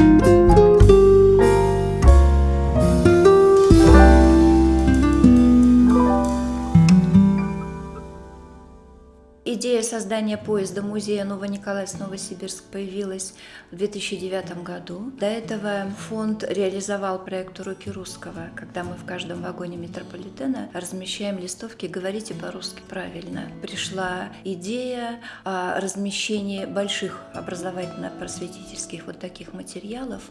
Thank you. Идея создания поезда-музея Новониколаевск-Новосибирск появилась в 2009 году. До этого фонд реализовал проект «Уроки русского», когда мы в каждом вагоне метрополитена размещаем листовки «Говорите по-русски правильно». Пришла идея о размещении больших образовательно-просветительских вот таких материалов,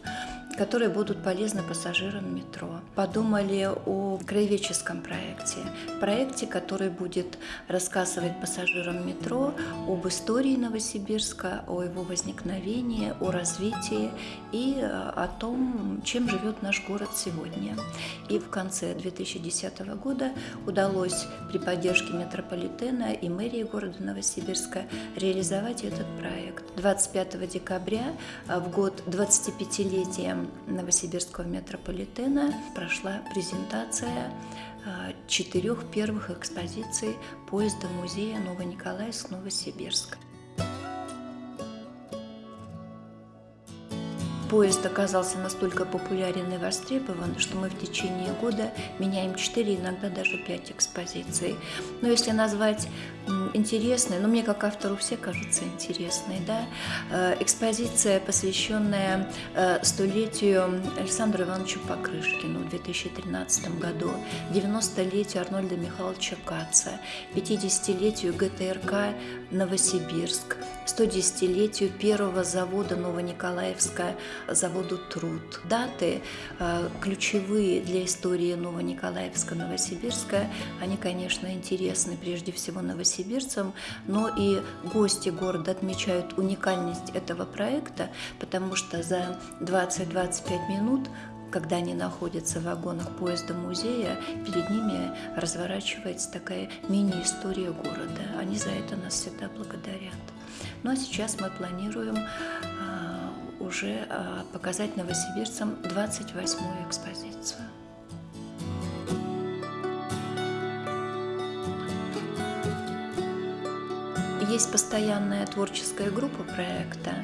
которые будут полезны пассажирам метро. Подумали о краеведческом проекте, проекте, который будет рассказывать пассажирам метро об истории Новосибирска, о его возникновении, о развитии и э, о том, чем живет наш город сегодня. И в конце 2010 года удалось при поддержке метрополитена и мэрии города Новосибирска реализовать этот проект. 25 декабря э, в год 25-летия Новосибирского метрополитена прошла презентация э, четырех первых экспозиций поезда музея Новониколаевск-Новосибирск. Поезд оказался настолько популярен и востребован, что мы в течение года меняем 4, иногда даже 5 экспозиций. Но если назвать интересной, но мне как автору все кажутся интересной, да, э, экспозиция, посвященная э, столетию Александру Ивановичу Покрышкину в 2013 году, 90-летию Арнольда Михайловича Каца, 50-летию ГТРК Новосибирск, 110-летию первого завода Новониколаевска заводу «Труд». Даты э, ключевые для истории Новониколаевска, Новосибирска, они, конечно, интересны прежде всего новосибирцам, но и гости города отмечают уникальность этого проекта, потому что за 20-25 минут когда они находятся в вагонах поезда-музея, перед ними разворачивается такая мини-история города. Они за это нас всегда благодарят. Ну а сейчас мы планируем уже а, показать новосибирцам 28-ю экспозицию. Есть постоянная творческая группа проекта,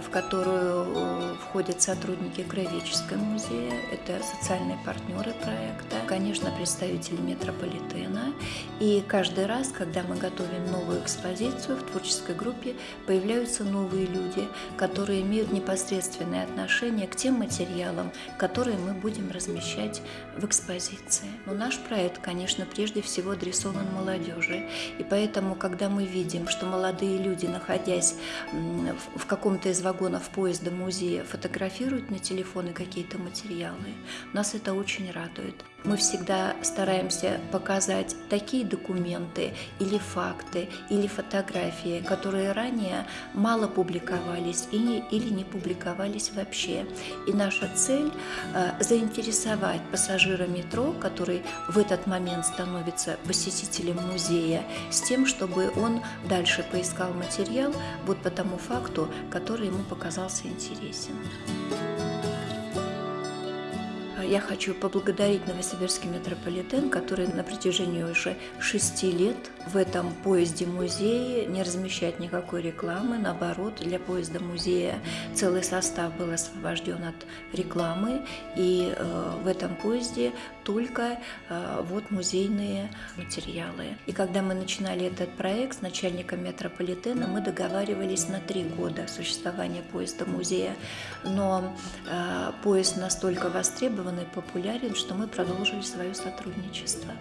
в которую э, входят сотрудники Краеведческого музея, это социальные партнеры проекта, конечно, представители метрополитена. И каждый раз, когда мы готовим новую экспозицию, в творческой группе появляются новые люди, которые имеют непосредственное отношение к тем материалам, которые мы будем размещать в экспозиции. Но наш проект, конечно, прежде всего адресован молодежи. И поэтому, когда мы видим, что молодые люди, находясь в каком-то из вагонов поезда музея фотографируют на телефоны какие-то материалы. Нас это очень радует. Мы всегда стараемся показать такие документы или факты, или фотографии, которые ранее мало публиковались и не, или не публиковались вообще. И наша цель э, – заинтересовать пассажира метро, который в этот момент становится посетителем музея, с тем, чтобы он дальше поискал материал вот по тому факту, который ему показался интересен. Я хочу поблагодарить Новосибирский метрополитен, который на протяжении уже шести лет в этом поезде-музее не размещает никакой рекламы. Наоборот, для поезда-музея целый состав был освобожден от рекламы. И э, в этом поезде только э, вот музейные материалы. И когда мы начинали этот проект с начальником метрополитена, мы договаривались на три года существования поезда-музея. Но э, поезд настолько востребован и популярен, что мы продолжили свое сотрудничество.